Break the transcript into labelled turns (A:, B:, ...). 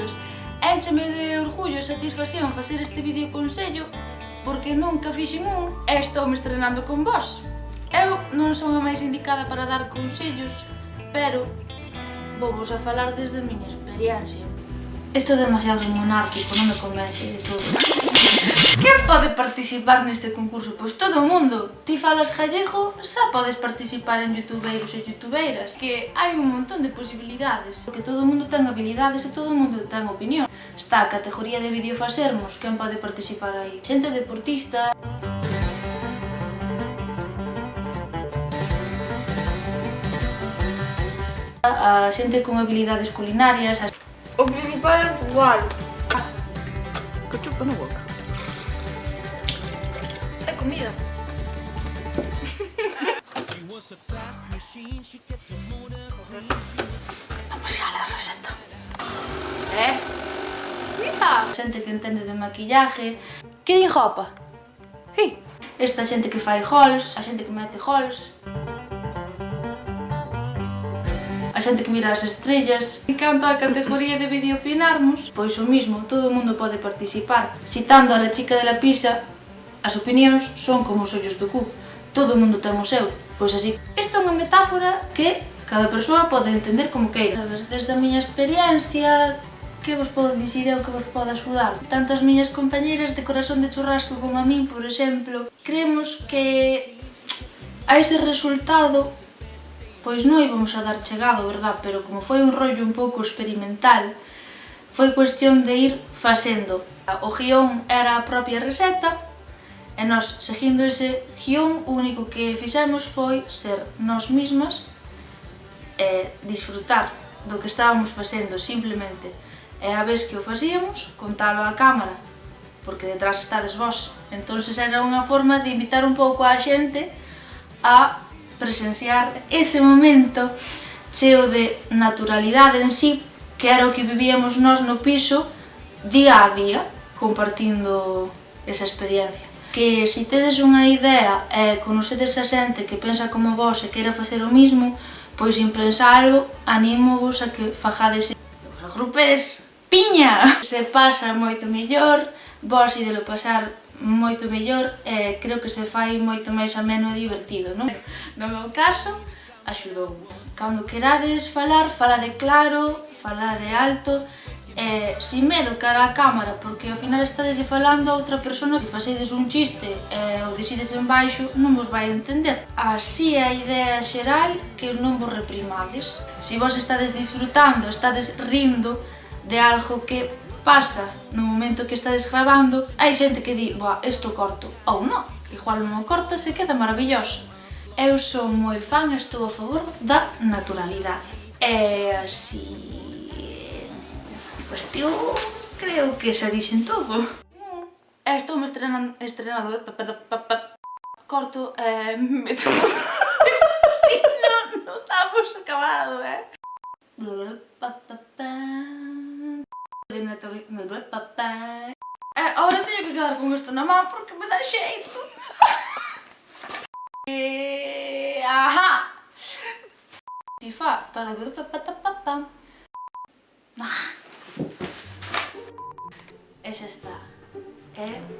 A: consellos. Éncheme de orgullo e satisfacción facer este vídeo consello porque nunca fixen un e estou me estrenando con vos. Eu non son a máis indicada para dar consellos, pero vou vos a falar desde a miña experiencia. Isto é demasiado monárquico, non me convence de todo que pode participar neste concurso? Pois todo o mundo. Ti falas gallego, xa podes participar en youtubeiros e youtubeiras. Que hai un montón de posibilidades. Porque todo o mundo ten habilidades e todo o mundo ten opinión. Está a categoría de videofacermos, quen pode participar aí? Xente deportista... a xente con habilidades culinarias. As... O principal é probar. Ah.
B: Que chupa na boca.
A: Está comida. Vamos xa, la Rosetta. Eh? Mira! Xente que entende de maquillaje. Que din jopa? Sí. Esta xente que fai hauls, a xente que mete hauls. A xente que mira as estrellas. En canto á categoría de videopinarmos, pois o mismo, todo o mundo pode participar. Citando a la chica de la pizza, As opinións son como os ollos do cu. Todo o mundo ten o seu, pois así. Esta é unha metáfora que cada persoa pode entender como queira. Sabes, desde a miña experiencia, que vos podo dicir eu que vos podo axudar. Tanto as miñas compañeiras de corazón de churrasco como a min, por exemplo, creemos que a ese resultado pois non íbamos a dar chegado, verdad? Pero como foi un rollo un pouco experimental, foi cuestión de ir facendo. O guión era a propia receta, E nós, seguindo ese guión, o único que fixemos foi ser nós mismas e disfrutar do que estábamos facendo simplemente. E a vez que o facíamos, contalo á cámara, porque detrás estades vos. entonces era unha forma de invitar un pouco a xente a presenciar ese momento cheo de naturalidade en sí, que era o que vivíamos nós no piso día a día, compartindo esa experiencia que se tedes unha idea e conocedes a xente que pensa como vos e queira facer o mismo, pois sin pensar algo, animo-vos a que fajades vos agrupedes piña! Se pasa moito mellor, vos idelo pasar moito mellor e creo que se fai moito máis ameno e divertido, non? No meu caso, axudou. Cando querades falar, falade claro, falade alto, eh, sin medo cara á cámara, porque ao final estades falando a outra persona, se facedes un chiste eh, ou desides en baixo, non vos vai entender. Así a idea xeral que non vos reprimades. Se vos estades disfrutando, estades rindo de algo que pasa no momento que estades grabando, hai xente que di, boa, isto corto, ou non, igual non o corta, se queda maravilloso. Eu sou moi fan, estou a favor da naturalidade. E así Pois pues, creo que xa dixen todo. Eh, non, estou me estrenando, estrenando, pa, pa, pa, pa, corto, eh, me... sí, non, non estamos acabado, eh. Eh, ahora teño que quedar con isto na má porque me dá xeito. e... ajá. Si fa para ver pa pa pa pa. Ah. え